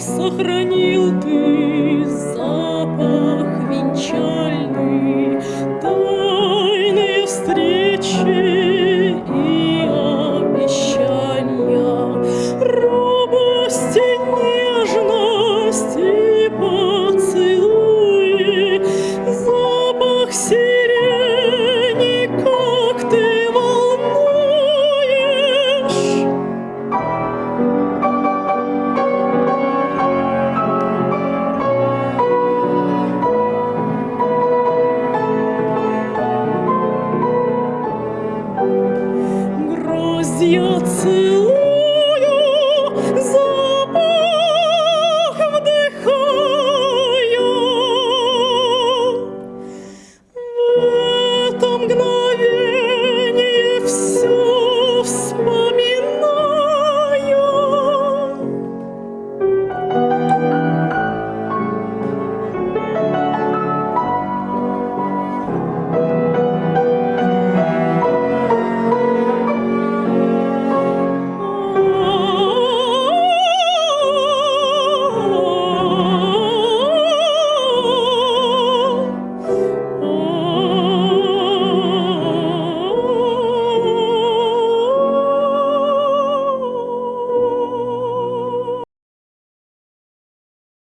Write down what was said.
сохранил ты your too.